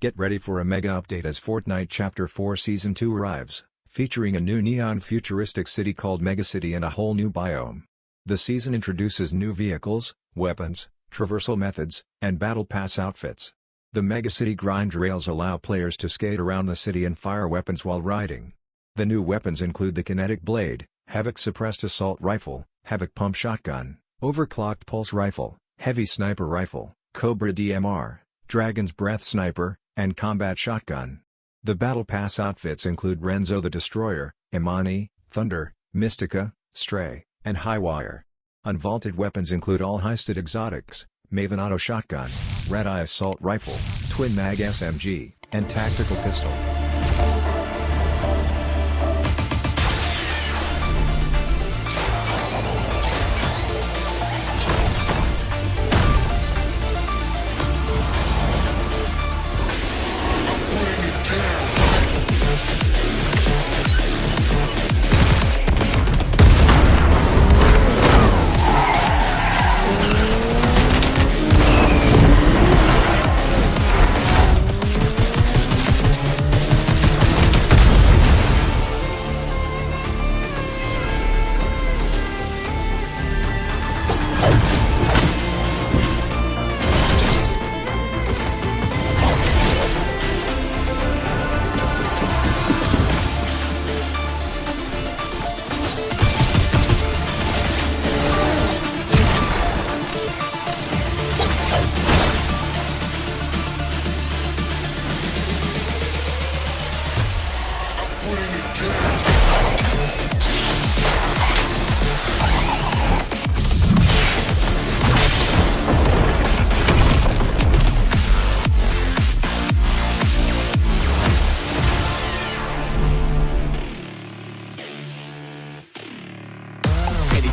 Get ready for a mega update as Fortnite Chapter 4 Season 2 arrives, featuring a new neon futuristic city called Megacity and a whole new biome. The season introduces new vehicles, weapons, traversal methods, and battle pass outfits. The Megacity grind rails allow players to skate around the city and fire weapons while riding. The new weapons include the Kinetic Blade, Havoc Suppressed Assault Rifle, Havoc Pump Shotgun, Overclocked Pulse Rifle, Heavy Sniper Rifle, Cobra DMR, Dragon's Breath Sniper, and Combat Shotgun. The Battle Pass outfits include Renzo the Destroyer, Imani, Thunder, Mystica, Stray, and Highwire. Unvaulted weapons include all heisted exotics, Maven Auto Shotgun, Red Eye Assault Rifle, Twin Mag SMG, and Tactical Pistol.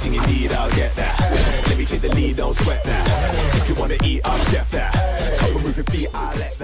Anything you need, I'll get that. Let me take the lead, don't sweat that. If you wanna eat, I'll chef that. Come and move your feet, I'll let